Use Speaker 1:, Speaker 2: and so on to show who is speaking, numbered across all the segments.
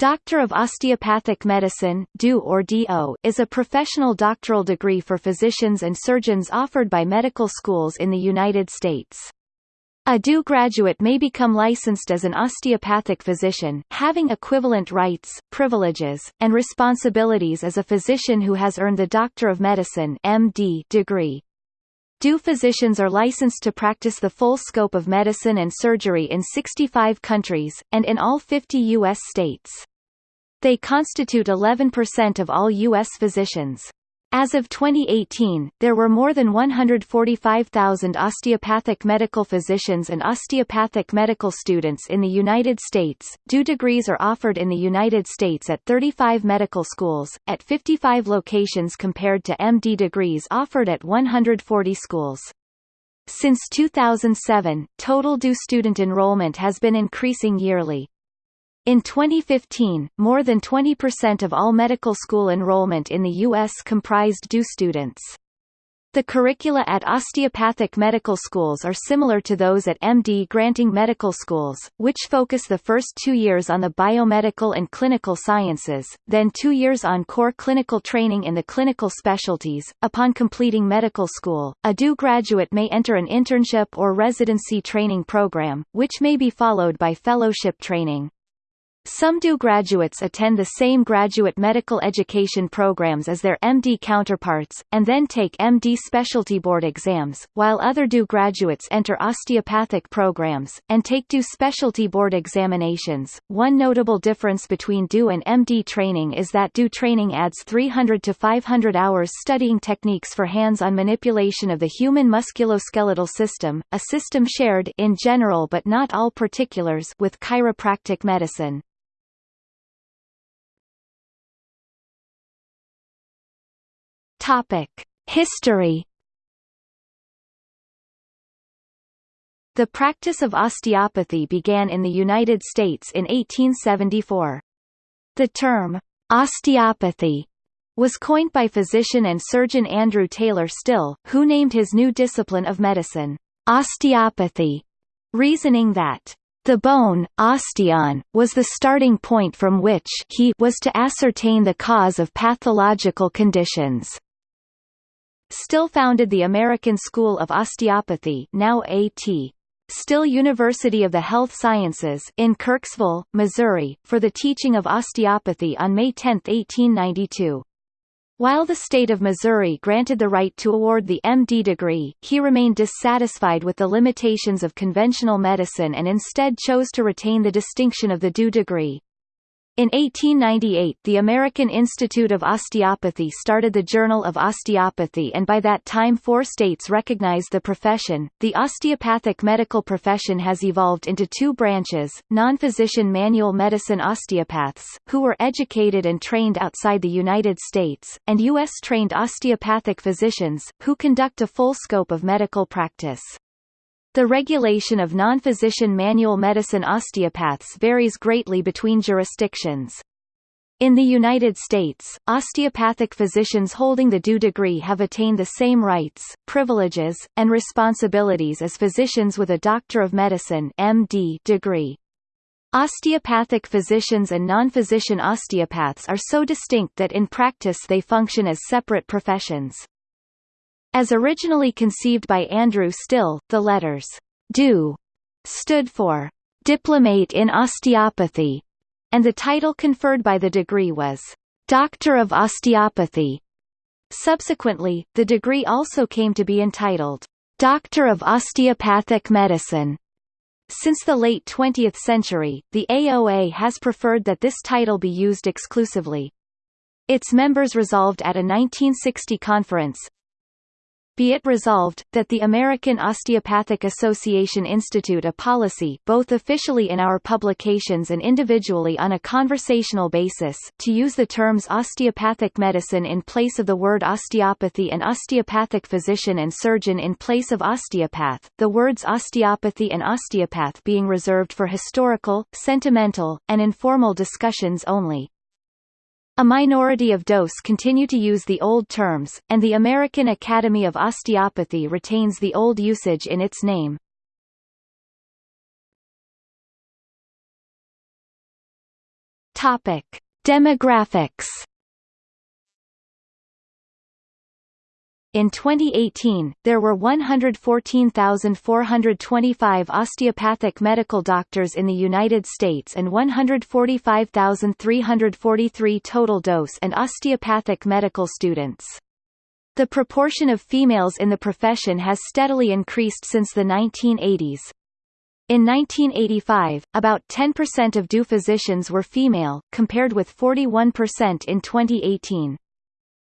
Speaker 1: Doctor of Osteopathic Medicine DO or DO, is a professional doctoral degree for physicians and surgeons offered by medical schools in the United States. A DO graduate may become licensed as an osteopathic physician, having equivalent rights, privileges, and responsibilities as a physician who has earned the Doctor of Medicine MD degree. DO physicians are licensed to practice the full scope of medicine and surgery in 65 countries, and in all 50 U.S. states. They constitute 11% of all U.S. physicians. As of 2018, there were more than 145,000 osteopathic medical physicians and osteopathic medical students in the United States. DO degrees are offered in the United States at 35 medical schools, at 55 locations compared to MD degrees offered at 140 schools. Since 2007, total DO student enrollment has been increasing yearly. In 2015, more than 20% of all medical school enrollment in the U.S. comprised DO students. The curricula at osteopathic medical schools are similar to those at MD granting medical schools, which focus the first two years on the biomedical and clinical sciences, then two years on core clinical training in the clinical specialties. Upon completing medical school, a DO graduate may enter an internship or residency training program, which may be followed by fellowship training. Some DO graduates attend the same graduate medical education programs as their MD counterparts, and then take MD specialty board exams, while other DO graduates enter osteopathic programs, and take DO specialty board examinations. One notable difference between DO and MD training is that DO training adds 300 to 500 hours studying techniques for hands-on manipulation of the human musculoskeletal system, a system shared in general but not all particulars with chiropractic medicine. Topic: History. The practice of osteopathy began in the United States in 1874. The term osteopathy was coined by physician and surgeon Andrew Taylor Still, who named his new discipline of medicine osteopathy, reasoning that the bone, osteon, was the starting point from which he was to ascertain the cause of pathological conditions. Still founded the American School of Osteopathy now A.T. Still University of the Health Sciences in Kirksville, Missouri, for the teaching of osteopathy on May 10, 1892. While the state of Missouri granted the right to award the MD degree, he remained dissatisfied with the limitations of conventional medicine and instead chose to retain the distinction of the DO degree. In 1898 the American Institute of Osteopathy started the Journal of Osteopathy and by that time four states recognized the profession. The osteopathic medical profession has evolved into two branches, non-physician manual medicine osteopaths, who were educated and trained outside the United States, and U.S.-trained osteopathic physicians, who conduct a full scope of medical practice. The regulation of non-physician manual medicine osteopaths varies greatly between jurisdictions. In the United States, osteopathic physicians holding the DO degree have attained the same rights, privileges, and responsibilities as physicians with a Doctor of Medicine MD degree. Osteopathic physicians and non-physician osteopaths are so distinct that in practice they function as separate professions. As originally conceived by Andrew Still, the letters DO stood for Diplomate in Osteopathy, and the title conferred by the degree was Doctor of Osteopathy. Subsequently, the degree also came to be entitled Doctor of Osteopathic Medicine. Since the late 20th century, the AOA has preferred that this title be used exclusively. Its members resolved at a 1960 conference, be it resolved, that the American Osteopathic Association institute a policy both officially in our publications and individually on a conversational basis to use the terms osteopathic medicine in place of the word osteopathy and osteopathic physician and surgeon in place of osteopath, the words osteopathy and osteopath being reserved for historical, sentimental, and informal discussions only. A minority of DOS continue to use the old terms, and the American Academy of Osteopathy retains the old usage in its name. Topic: Demographics. In 2018, there were 114,425 osteopathic medical doctors in the United States and 145,343 total dose and osteopathic medical students. The proportion of females in the profession has steadily increased since the 1980s. In 1985, about 10% of DO physicians were female, compared with 41% in 2018.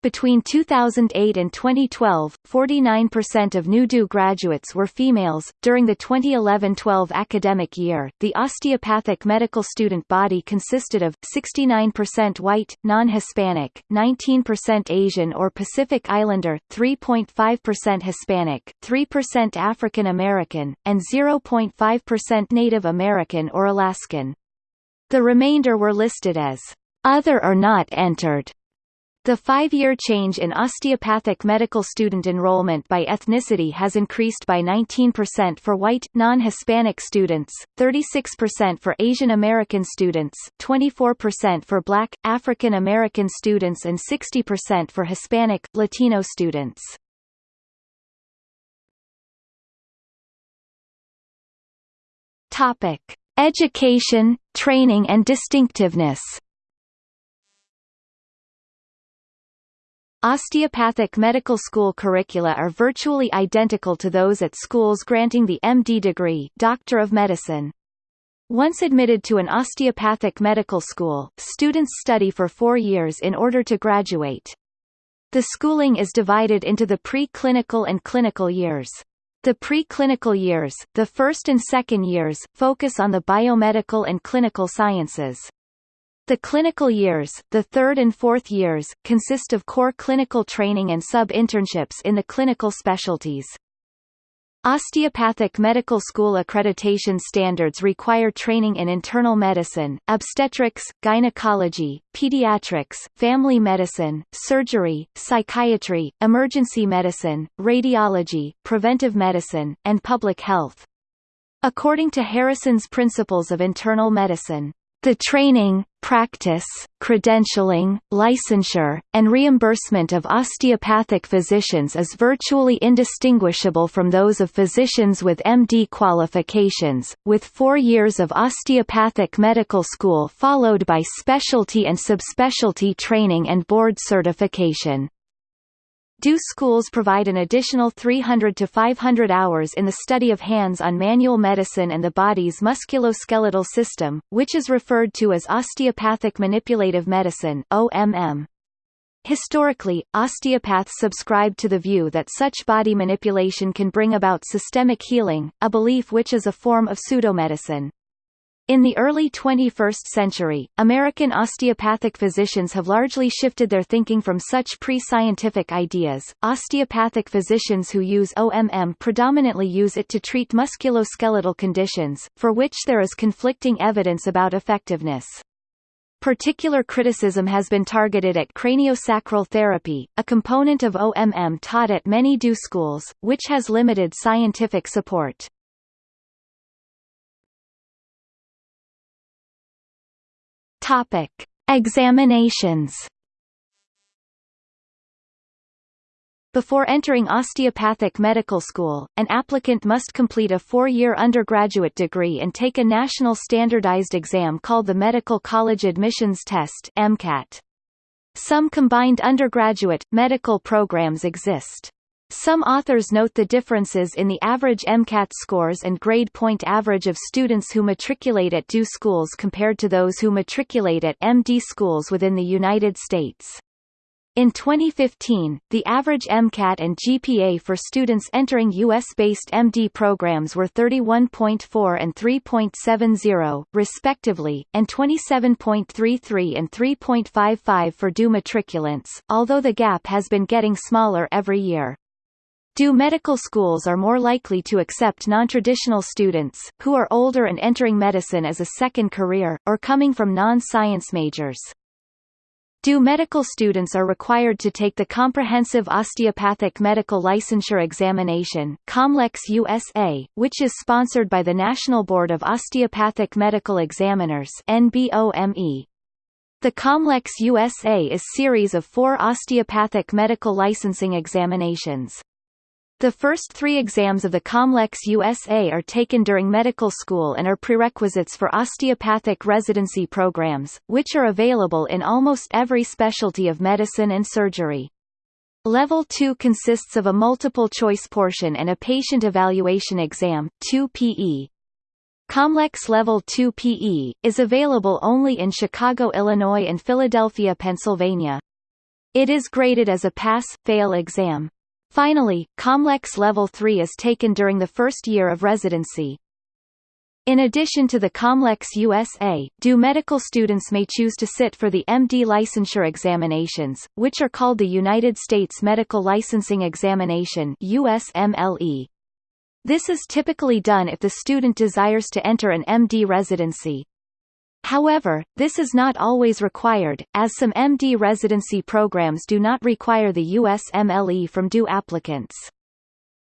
Speaker 1: Between 2008 and 2012, 49% of DO graduates were females. During the 2011-12 academic year, the osteopathic medical student body consisted of 69% white, non-Hispanic, 19% Asian or Pacific Islander, 3.5% Hispanic, 3% African American, and 0.5% Native American or Alaskan. The remainder were listed as other or not entered. The five-year change in osteopathic medical student enrollment by ethnicity has increased by 19% for white, non-Hispanic students, 36% for Asian American students, 24% for black, African American students and 60% for Hispanic, Latino students. Topic: Education, training and distinctiveness Osteopathic medical school curricula are virtually identical to those at schools granting the MD degree Doctor of Medicine. Once admitted to an osteopathic medical school, students study for four years in order to graduate. The schooling is divided into the pre-clinical and clinical years. The pre-clinical years, the first and second years, focus on the biomedical and clinical sciences. The clinical years, the third and fourth years, consist of core clinical training and sub-internships in the clinical specialties. Osteopathic medical school accreditation standards require training in internal medicine, obstetrics, gynecology, pediatrics, family medicine, surgery, psychiatry, emergency medicine, radiology, preventive medicine, and public health. According to Harrison's Principles of Internal Medicine, the training, practice, credentialing, licensure, and reimbursement of osteopathic physicians is virtually indistinguishable from those of physicians with MD qualifications, with four years of osteopathic medical school followed by specialty and subspecialty training and board certification. DO schools provide an additional 300 to 500 hours in the study of hands-on manual medicine and the body's musculoskeletal system, which is referred to as osteopathic manipulative medicine OMM. Historically, osteopaths subscribed to the view that such body manipulation can bring about systemic healing, a belief which is a form of pseudomedicine. In the early 21st century, American osteopathic physicians have largely shifted their thinking from such pre-scientific ideas. Osteopathic physicians who use OMM predominantly use it to treat musculoskeletal conditions, for which there is conflicting evidence about effectiveness. Particular criticism has been targeted at craniosacral therapy, a component of OMM taught at many DO schools, which has limited scientific support. Topic: Examinations. Before entering osteopathic medical school, an applicant must complete a four-year undergraduate degree and take a national standardized exam called the Medical College Admissions Test MCAT. Some combined undergraduate, medical programs exist. Some authors note the differences in the average MCAT scores and grade point average of students who matriculate at DO schools compared to those who matriculate at MD schools within the United States. In 2015, the average MCAT and GPA for students entering U.S.-based MD programs were 31.4 and 3.70, respectively, and 27.33 and 3.55 for DO matriculants, although the gap has been getting smaller every year. Do medical schools are more likely to accept non-traditional students, who are older and entering medicine as a second career, or coming from non-science majors. Do medical students are required to take the Comprehensive Osteopathic Medical Licensure Examination COMLEX USA, which is sponsored by the National Board of Osteopathic Medical Examiners NBOME. The COMLEX USA is a series of four osteopathic medical licensing examinations. The first three exams of the COMLEX USA are taken during medical school and are prerequisites for osteopathic residency programs, which are available in almost every specialty of medicine and surgery. Level 2 consists of a multiple-choice portion and a patient evaluation exam 2 PE. COMLEX Level 2 PE, is available only in Chicago, Illinois and Philadelphia, Pennsylvania. It is graded as a pass-fail exam. Finally, COMLEX Level 3 is taken during the first year of residency. In addition to the COMLEX USA, DO medical students may choose to sit for the MD licensure examinations, which are called the United States Medical Licensing Examination USMLE. This is typically done if the student desires to enter an MD residency. However, this is not always required, as some MD residency programs do not require the USMLE from DO applicants.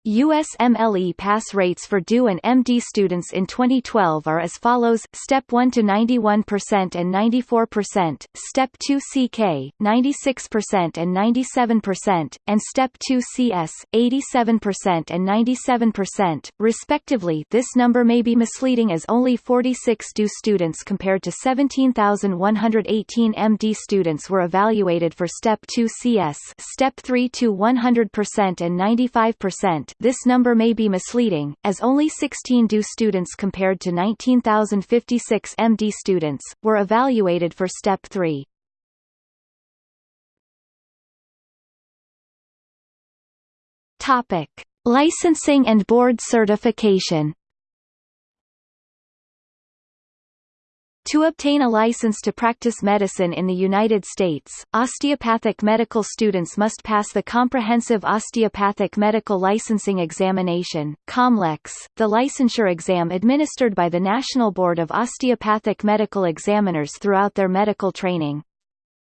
Speaker 1: USMLE pass rates for DO and MD students in 2012 are as follows: Step 1 to 91% and 94%, Step 2 CK 96% and 97%, and Step 2 CS 87% and 97%, respectively. This number may be misleading as only 46 DO students compared to 17,118 MD students were evaluated for Step 2 CS, Step 3 to 100% and 95%, this number may be misleading, as only 16 DO students compared to 19,056 MD students, were evaluated for Step 3. Topic. Licensing and board certification To obtain a license to practice medicine in the United States, osteopathic medical students must pass the Comprehensive Osteopathic Medical Licensing Examination COMLEX, the licensure exam administered by the National Board of Osteopathic Medical Examiners throughout their medical training.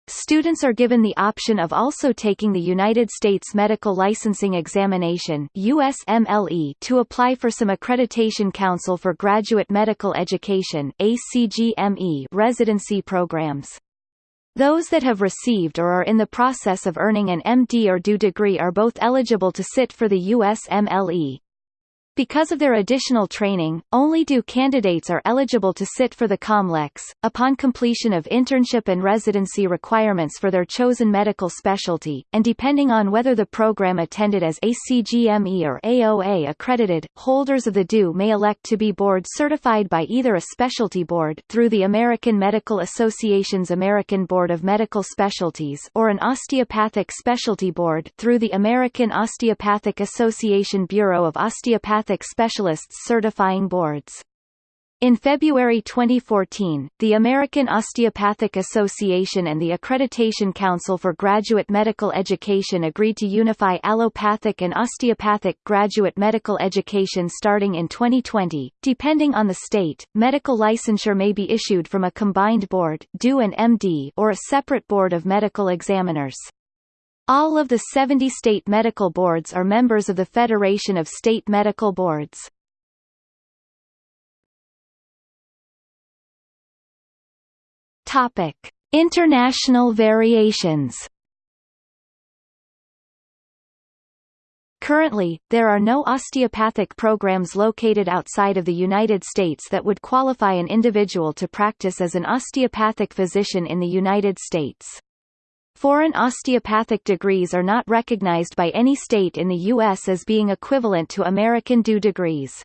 Speaker 1: Students are given the option of also taking the United States Medical Licensing Examination USMLE to apply for some Accreditation Council for Graduate Medical Education ACGME residency programs. Those that have received or are in the process of earning an MD or DO degree are both eligible to sit for the USMLE. Because of their additional training, only DO candidates are eligible to sit for the COMLEX. Upon completion of internship and residency requirements for their chosen medical specialty, and depending on whether the program attended as ACGME or AOA accredited, holders of the DO may elect to be board certified by either a specialty board through the American Medical Association's American Board of Medical Specialties or an osteopathic specialty board through the American Osteopathic Association Bureau of Osteopathic Specialists Certifying Boards. In February 2014, the American Osteopathic Association and the Accreditation Council for Graduate Medical Education agreed to unify allopathic and osteopathic graduate medical education starting in 2020. Depending on the state, medical licensure may be issued from a combined board DO and MD or a separate board of medical examiners. All of the 70 state medical boards are members of the Federation of State Medical Boards. Topic: International variations. Currently, there are no osteopathic programs located outside of the United States that would qualify an individual to practice as an osteopathic physician in the United States. Foreign osteopathic degrees are not recognized by any state in the U.S. as being equivalent to American DO degrees.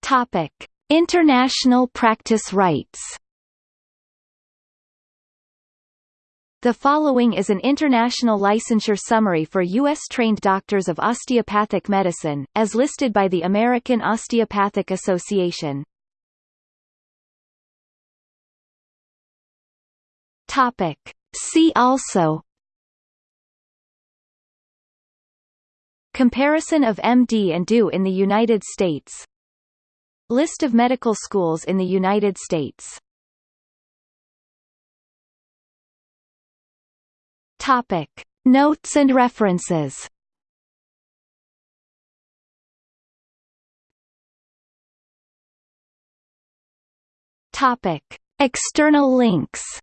Speaker 1: Topic: International practice rights. The following is an international licensure summary for U.S.-trained doctors of osteopathic medicine, as listed by the American Osteopathic Association. Topic. See also Comparison of MD and DO in the United States List of medical schools in the United States Topic. Notes and references Topic: External links.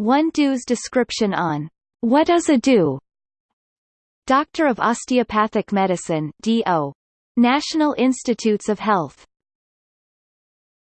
Speaker 1: One DO's description on What is a DO? Doctor of Osteopathic Medicine DO. National Institutes of Health